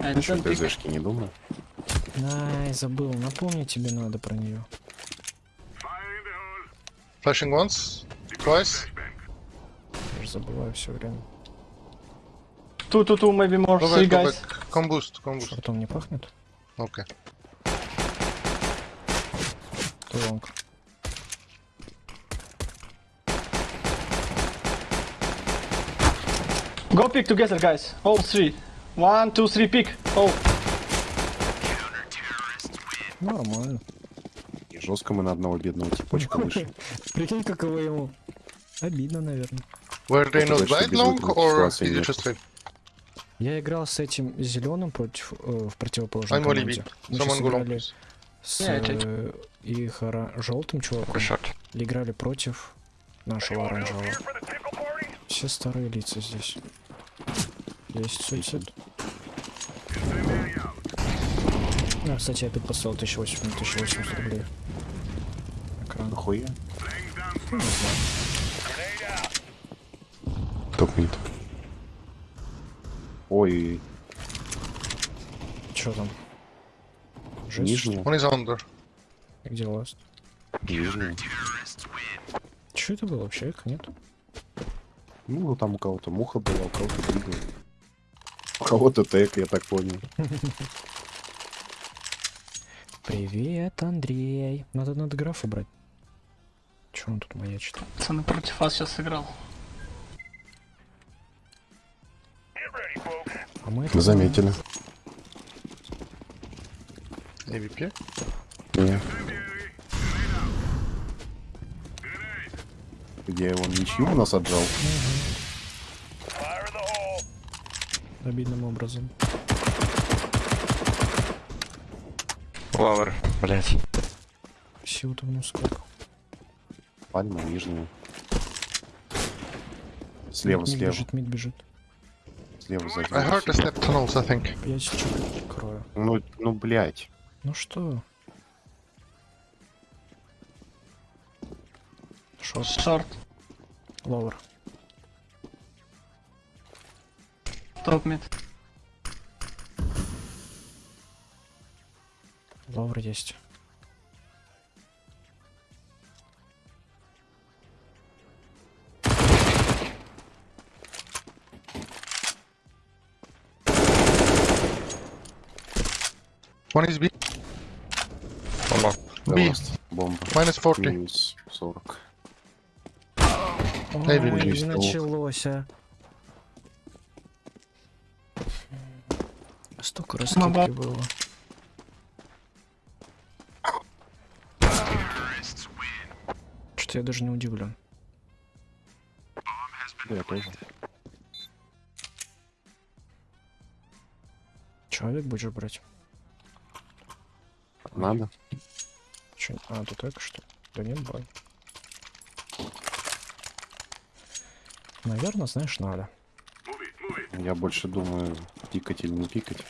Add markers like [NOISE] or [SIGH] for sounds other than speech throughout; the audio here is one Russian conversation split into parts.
Don't pick. ТЗшки не думаю. Ай, забыл. Напомни тебе надо про нее. Flashing once, twice. Я же забываю все время. Two, two, two, maybe more. Guys. back. Come boost, come boost. Шортом не пахнет? Okay. То лонг. Go pick together, guys. All three. One, two, three, pick. Oh, Нормально. И жестко мы на одного бедного типочка вышли. Прикинь, каково ему. Обидно, наверное. Were they not без long or it нет. just? Я играл с этим зеленым против э, в only команде. Мы сейчас играли с э, их желтым чуваком. И играли против нашего оранжевого. Все старые лица здесь. Есть суицид. А, кстати, я опять поставил 1080, 1080 рублей. Экран. Нахуя? Ну, не знаю. Топ мид. Ой, Чё там? Жесть. One is under. Где ласт? нижняя. Чё это было вообще? Их нет? Ну, там у кого-то муха была, у кого-то двигал. Кого-то тег, я так понял. [LAUGHS] Привет, Андрей. Надо надо графа брать. Чё он тут маячит? пацаны против вас сейчас сыграл. А мы это заметили. AVP. Не. Где он ничью у нас отжал? Обидным образом. Лавр, блять. Сил-то в сколько. Пальма нижняя. Слева, мид слева, бежит, мид бежит. слева I heard сзади. the step tunnels, I think. Я сейчас крою. Ну, ну, блядь. Ну что? Шорт, Short. ловер. Mid. Ловер есть. One is B. Бомба. B. Бомба. Minus 40. Минус 40. Ой, началось, а. Столько Мама. раскидки было. Что я даже не удивлен. Да, я тоже. Человек будешь брать? Надо. Чё? А, тут эко что? Да нет, бай. Наверное, знаешь, надо. Я больше думаю, пикать или не пикать.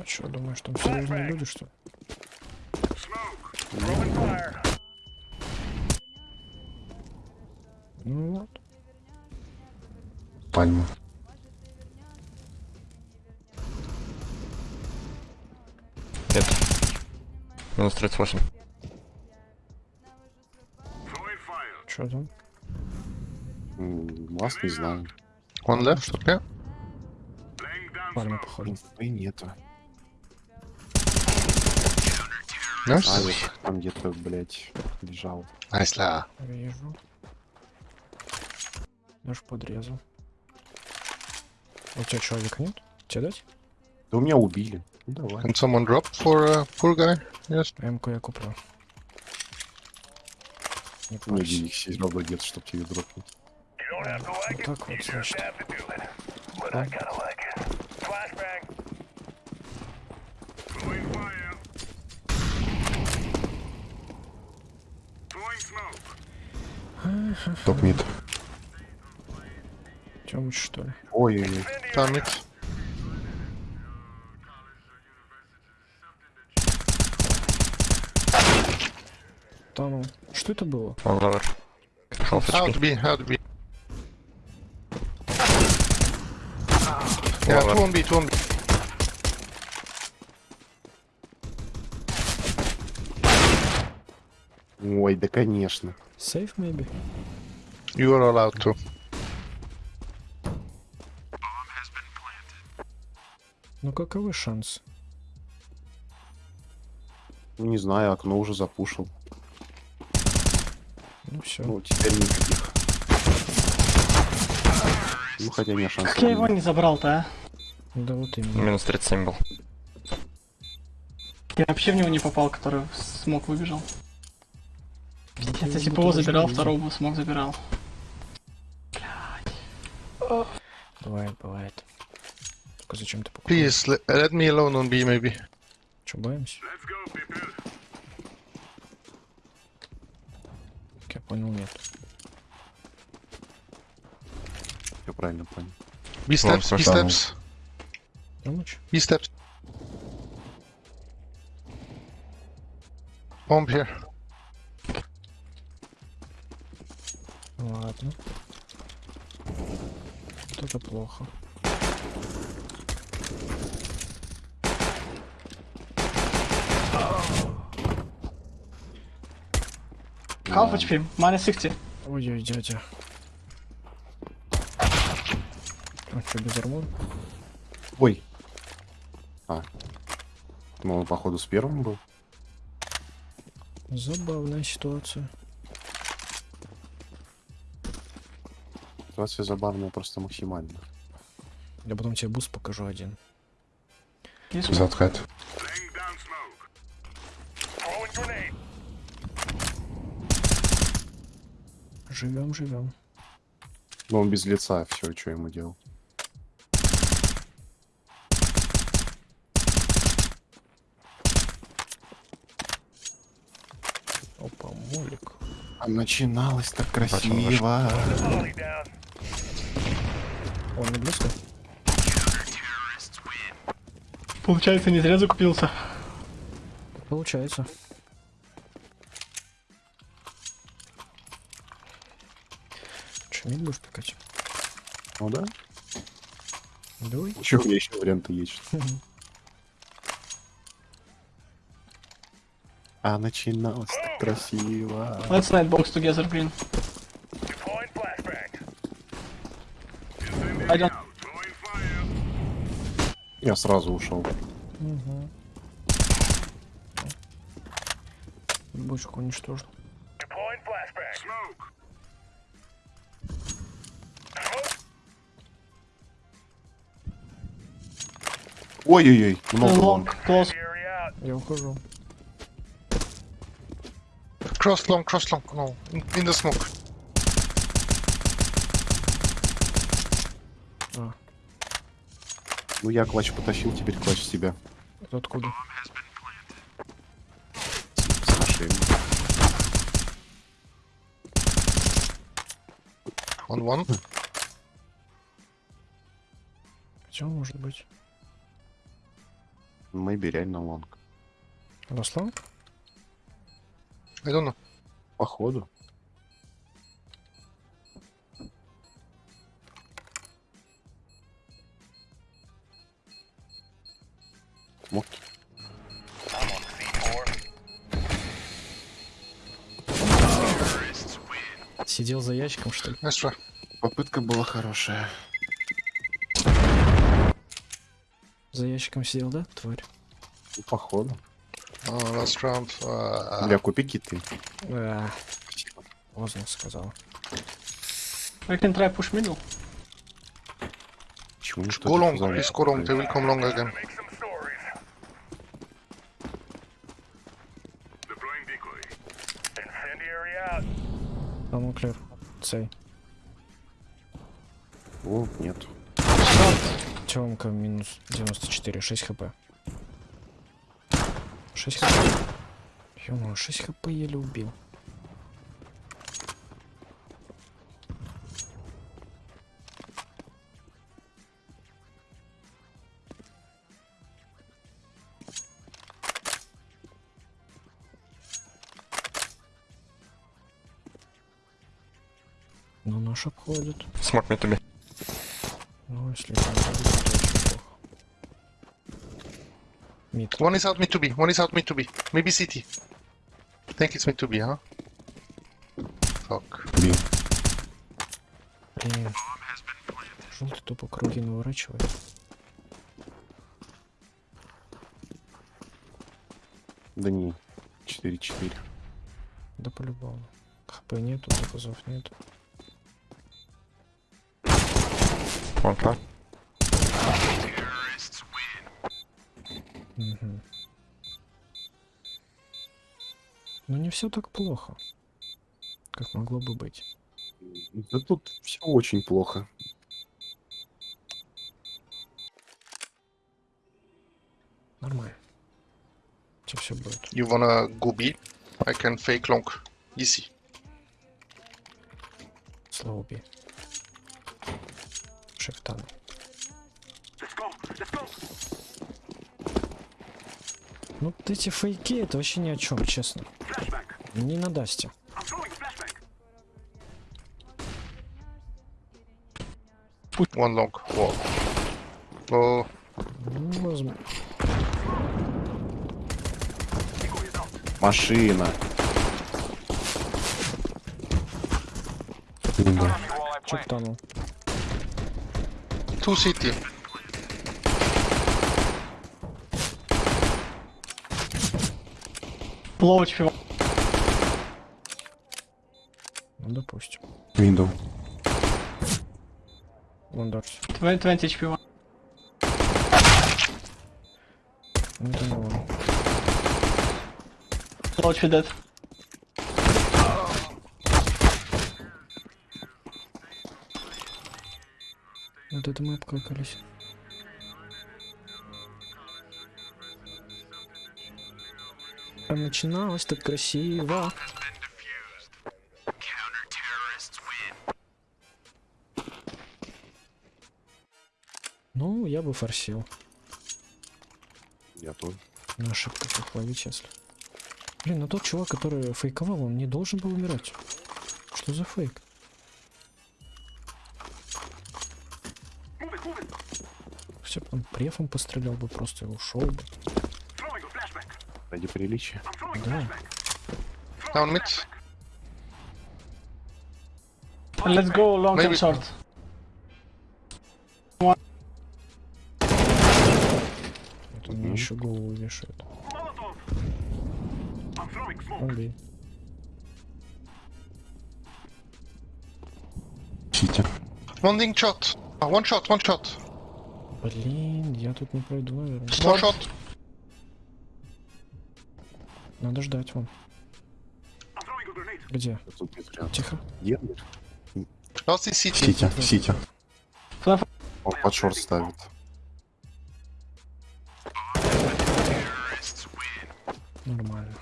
А что, думаешь, там серьезные люди, что ли? Ну вот. Пальма. Нет. Минус 38. Что там? Вас не знаю. One left, okay. Пальма, походу. И нету. Nice. Алик там где-то, блядь, лежал. Nice la. Вижу. Даже подрезал. А У тебя человека нет? Тебе дать? Да у меня убили. Ну давай. Can someone drop for a poor guy? Yes. МК я куплю. Не Ну, парься. денег все равно нет, чтоб тебе дропнуть. Вот так вот, значит. Топ Топ-мид. Тёмыч, что ли? Ой-ой-ой. Там мид. Там. Что это было? Он лавер. Out B, out B. Ой, да конечно. Safe, maybe? You are allowed to. Ну каковы шансы? Не знаю, окно уже запушил. Ну все. Ну, теперь никаких. Ну, хотя не шансов. Как я его не забрал-то, а? Да вот именно. Минус 37 был. Я вообще в него не попал, который смог выбежал. Ну, ты если бы его забирал, второго бы смог забирал. Бывает, бывает. Только зачем ты покупаешь? Please, le- let me alone on B, maybe. Че, боимся? Как я понял, нет. Я правильно понял. B steps, B steps, Помочь? B steps. Bomb here. Ладно. Вот это плохо. Half HP, minus 60. Ой-ой, дядя. А что, без armor а? Ой. А. Он, походу, с первым был. Забавная ситуация. Ситуация забавная просто максимально. Я потом тебе буст покажу один. Заткать. Живем, живем. Но он без лица, все, что ему делал. Опа, молик. А начиналось так красиво. Он не близко? Получается, не зря закупился. Получается. Че, мид будешь пикать? Ну да. Давай. Еще у меня еще варианты есть. [LAUGHS] А начиналось так красиво. Let's night box together, green. I don't... Я сразу ушел. Угу. Бочку уничтожил. Ой-ой-ой, много лонг. close. Я ухожу. Cross long, cross long. No, in, in the smoke. А, Ну я клатч потащил, теперь клатч себя. это откуда? С нашими. On one. Где он может быть? Мэйби реально лонг. Don't know. Походу. Сидел за ящиком, что ли? Try. Попытка была хорошая. За ящиком сидел, да, тварь? Ну, походу. Last round. Uh, Бля, купи киты. А, поздно сказал. I can try push middle. Почему никто go не long, please go long. They will come long again. Там клер. Цей. О, нет. Темка минус 94, 6 хп. 6 хп. ё 6 хп еле убил. Но наш обходит. Смог me to be. Ну, если это не будет, то очень плохо. Мид. One is out mid to B. One is out mid to B. Maybe CT. I think it's mid to B, huh? Fuck. Блин. Блин. Желтый тупо круги наворачивает. Да не. 4-4. Да по-любому. ХП нету, запазов нету. Car. Мгм. Ну не все так плохо, как могло бы быть. Да тут все очень плохо. Нормально. Сейчас все будет. You wanna go B? I can fake long. Easy. Шифтан. Ну, вот эти фейки, это вообще ни о чем, честно. Не на Дасте. One long. Wall. Oh, Ну, возможно. Машина. Да. Шифтанул. Two city. Low HP. Ну, допустим. Window. Вандорс. 20, 20 HP. Ну. Low HP dead. Это мы обкакались. А начиналось так красиво. Ну, я бы форсил. Я тоже. На ошибках их ловить, если. Блин, ну тот чувак, который фейковал, он не должен был умирать. Что за фейк? Все бы он префом пострелял бы, просто и ушел бы. Ради приличия. Да. Down mid. And let's go long Maybe- and short. Это мне еще голову вешает. Убей. Сити. One ding shot. One shot, one shot. Блин, я тут не пройду, наверное. Shot. Надо ждать вам. Где? Тихо. Где? Сити, Сити. Флэп. Он под шорт ставит. Нормально.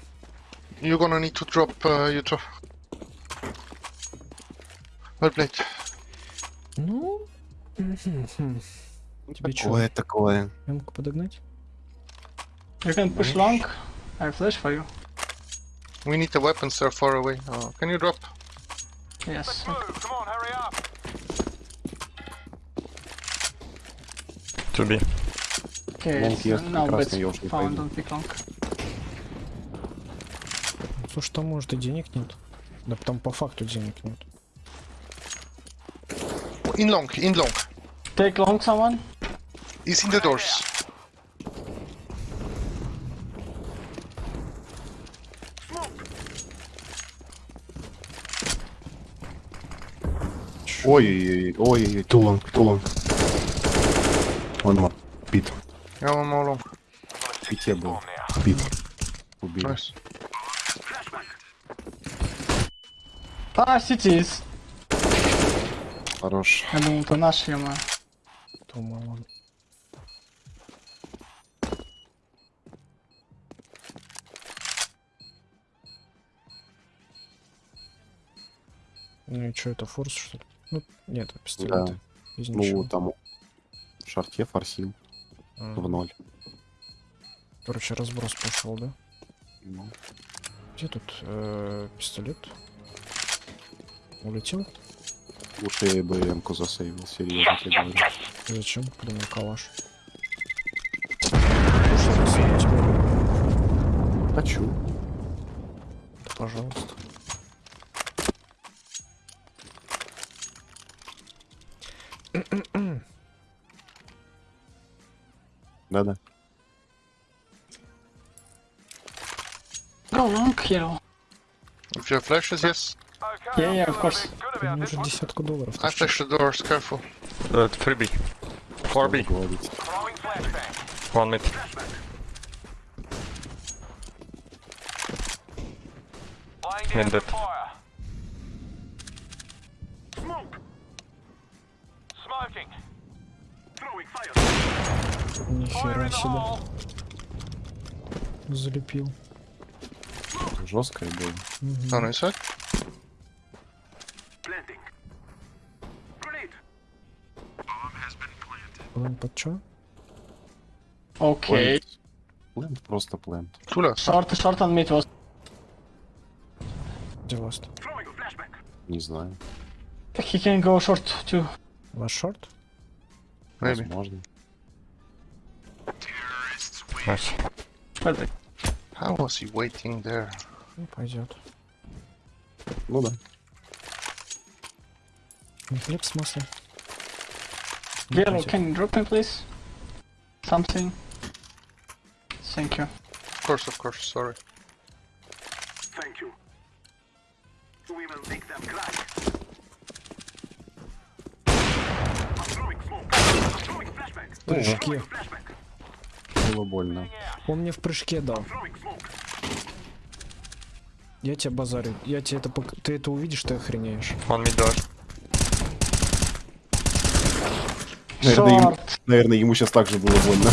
You're gonna need to drop uh, Utah. Well played. Ну... мгм. Тебе чё? Такое, такое. Эмку подогнать? You can push long. I have flash for you. We need the weapons, they're far away. Uh, can you drop? Yes. To be. Okay, Long it's, есть, no, but прекрасно, я уж не found, don't pick long. Слушай, там может и денег нет. Да там по факту денег нет. In long, in long. Take long, someone. He's in the doors. Ой-ой-ой, ой-ой-ой, тулон, тулон. Он ма- бит. Yeah, one more long. Пите был. Бит. Убили. Nice. Ah, cities. Хорош. Я думал, это наш, ема. Думал он. Ну и что, это форс, что ли? Ну, нет, это пистолет. Да. Из Ну, ничего. там в шарте форсил А, в ноль. Короче, разброс пошел, да? Ну, Где тут э, пистолет? Улетел? Лучше я бы М-ку засейвил, серьезно тебе говорю. Зачем? Блин, калаш. Тебе- Хочу. Да, пожалуйста. Да-да. Go long, hero. If you have flashes, yes. Yeah, yeah, of course. У уже десятку долларов. I flash the doors, careful. Uh, 3B. 4B. Говорить. One mid. And dead. Нихера себе. Залепил. Жесткое было. On inside. План под чё? Okay. Плент. Плент, просто плент. Short, short on mid was. Где ласт? Не знаю. He can go short too. Ваш шорт? Maybe. Возможно. Nice. Perfect. How was he waiting there? Ну, пойдет. Ну да. Не хлеб с маслом. Yellow, can you drop me please? Something. Thank you. Of course, of course, sorry. Thank you. We will make them cry. I'm throwing smoke. I'm throwing flashbang. Было больно. Он мне в прыжке дал. Я тебя базарю. Я тебе это пок... Ты это увидишь, ты охренеешь. Mid door. Наверное, ему, наверное, ему сейчас также было больно.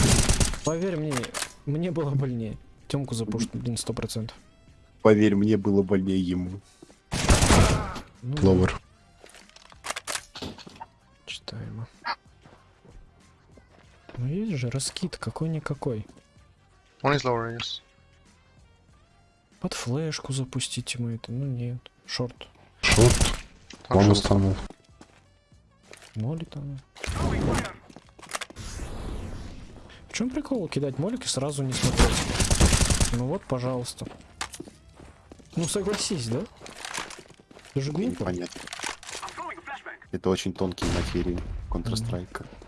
Поверь мне, мне было больнее. Тёмку запушит, блин, сто процентов. Поверь, мне было больнее ему. Ну, Ловер. Читаемо. Ну есть же раскид какой-никакой. One is lower, yes. Под флешку запустите мы это. Ну нет. Шорт. Шорт. Он short. устанул. Моли там. В чем прикол кидать молик и сразу не смотреть? Ну вот, пожалуйста. Ну согласись, да? Это же глупо. Это очень тонкие материи Counter-Strike. Smoke.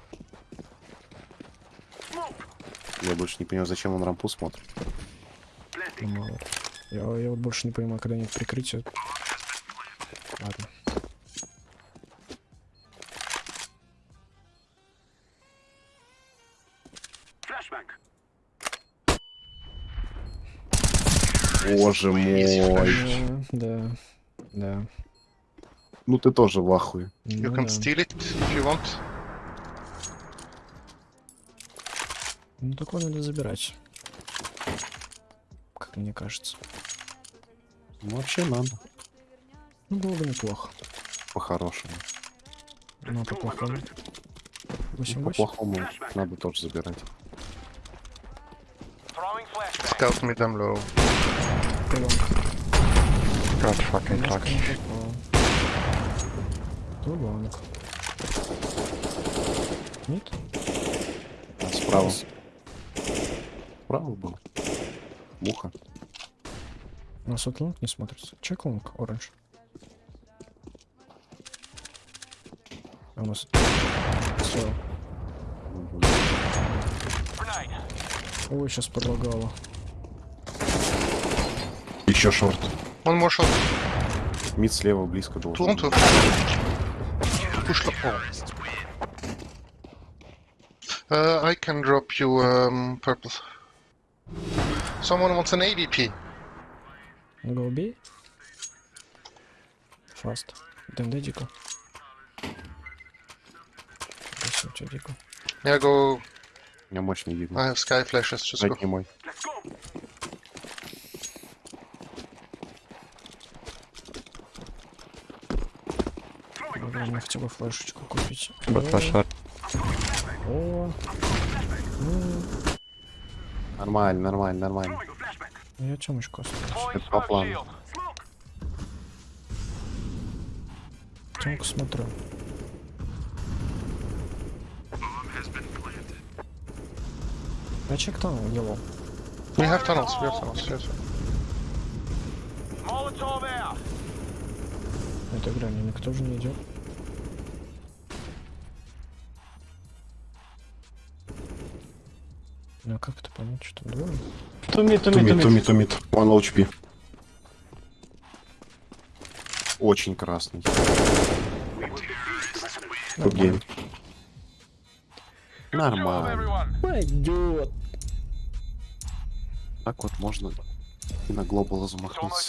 Я больше не понимаю, зачем он рампу смотрит. Planting. Ну. Я, я вот больше не понимаю, когда нет прикрытия. Ладно. Боже мой. Да, да. Ну ты тоже в ахуе. You Ну can да. steal it if you want. Ну такое надо забирать. Как мне кажется. Ну, вообще надо. Ну было бы неплохо. По-хорошему. Ну а по-плохому. Ну, 8-8. По-плохому надо тоже забирать. Scout me them low. God fucking попал. Тулонг. Нет? Справа. Справа был. Муха. У нас вот лонг не смотрится. Чек лонг, оранж. А у нас... Все. Ой, сейчас подлагало. Еще шорт. More shot. Мид слева близко. Push the oh. Uh, I can drop you um, purple. Someone wants an AVP. Фаст. ДНД дико. Спасибо тебе, дико. Yeah, go. У меня мощный. I have sky flashes. Just go. Мой. Go. Мне хотя бы флешечку купить. That. О, ну, Нормально, нормально, нормально. Flashbang. я темочку оставлю. Это по плану. Темку смотрю. Я чек там делал. We have tunnels. We have tunnels. Yes. Это грани, никто же не идет. Ну а как это понять, что two mid. mid, two mid. One low HP. Очень красный. Game. Нормально. Пойдет. Так вот можно и на глобала замахнуться.